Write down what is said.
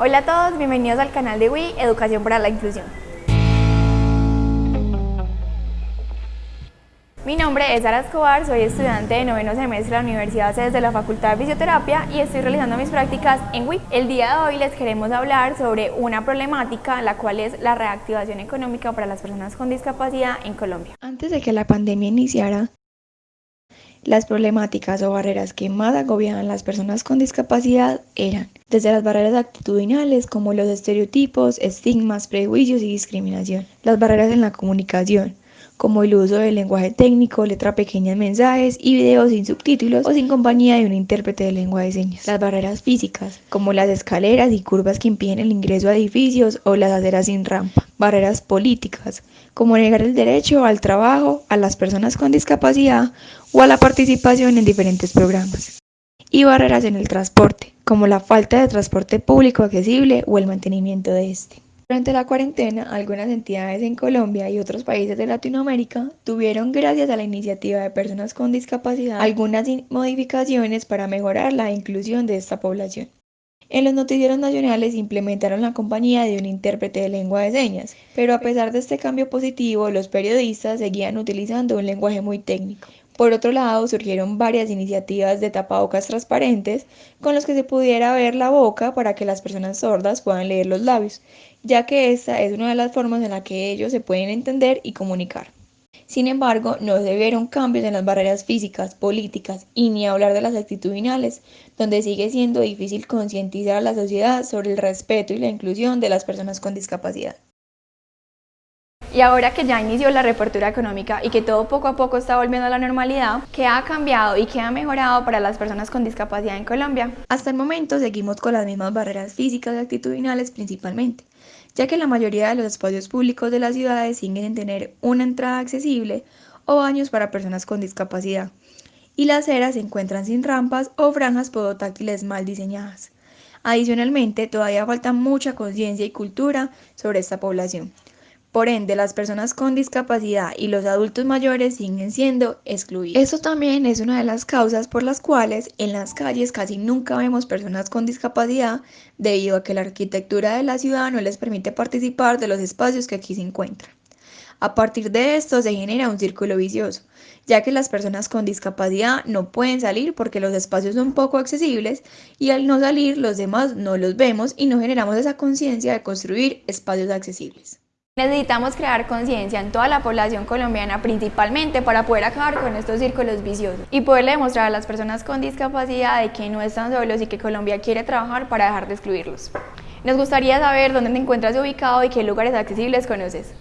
Hola a todos, bienvenidos al canal de WI Educación para la Inclusión. Mi nombre es Sara Escobar, soy estudiante de noveno semestre de la Universidad CES de la Facultad de Fisioterapia y estoy realizando mis prácticas en WI. El día de hoy les queremos hablar sobre una problemática, la cual es la reactivación económica para las personas con discapacidad en Colombia. Antes de que la pandemia iniciara, las problemáticas o barreras que más agobiaban a las personas con discapacidad eran desde las barreras actitudinales como los estereotipos, estigmas, prejuicios y discriminación, las barreras en la comunicación, como el uso del lenguaje técnico, letra pequeña en mensajes y videos sin subtítulos o sin compañía de un intérprete de lengua de señas. Las barreras físicas, como las escaleras y curvas que impiden el ingreso a edificios o las aceras sin rampa. Barreras políticas, como negar el derecho al trabajo a las personas con discapacidad o a la participación en diferentes programas. Y barreras en el transporte, como la falta de transporte público accesible o el mantenimiento de este. Durante la cuarentena, algunas entidades en Colombia y otros países de Latinoamérica tuvieron, gracias a la iniciativa de personas con discapacidad, algunas modificaciones para mejorar la inclusión de esta población. En los noticieros nacionales implementaron la compañía de un intérprete de lengua de señas, pero a pesar de este cambio positivo, los periodistas seguían utilizando un lenguaje muy técnico. Por otro lado, surgieron varias iniciativas de tapabocas transparentes con los que se pudiera ver la boca para que las personas sordas puedan leer los labios, ya que esta es una de las formas en la que ellos se pueden entender y comunicar. Sin embargo, no se vieron cambios en las barreras físicas, políticas y ni hablar de las actitudinales, donde sigue siendo difícil concientizar a la sociedad sobre el respeto y la inclusión de las personas con discapacidad. Y ahora que ya inició la reapertura económica y que todo poco a poco está volviendo a la normalidad, ¿qué ha cambiado y qué ha mejorado para las personas con discapacidad en Colombia? Hasta el momento seguimos con las mismas barreras físicas y actitudinales principalmente, ya que la mayoría de los espacios públicos de las ciudades siguen en tener una entrada accesible o baños para personas con discapacidad, y las aceras se encuentran sin rampas o franjas podotáctiles mal diseñadas. Adicionalmente, todavía falta mucha conciencia y cultura sobre esta población, por ende, las personas con discapacidad y los adultos mayores siguen siendo excluidos. Eso también es una de las causas por las cuales en las calles casi nunca vemos personas con discapacidad debido a que la arquitectura de la ciudad no les permite participar de los espacios que aquí se encuentran. A partir de esto se genera un círculo vicioso, ya que las personas con discapacidad no pueden salir porque los espacios son poco accesibles y al no salir los demás no los vemos y no generamos esa conciencia de construir espacios accesibles. Necesitamos crear conciencia en toda la población colombiana principalmente para poder acabar con estos círculos viciosos y poderle demostrar a las personas con discapacidad de que no están solos y que Colombia quiere trabajar para dejar de excluirlos. Nos gustaría saber dónde te encuentras ubicado y qué lugares accesibles conoces.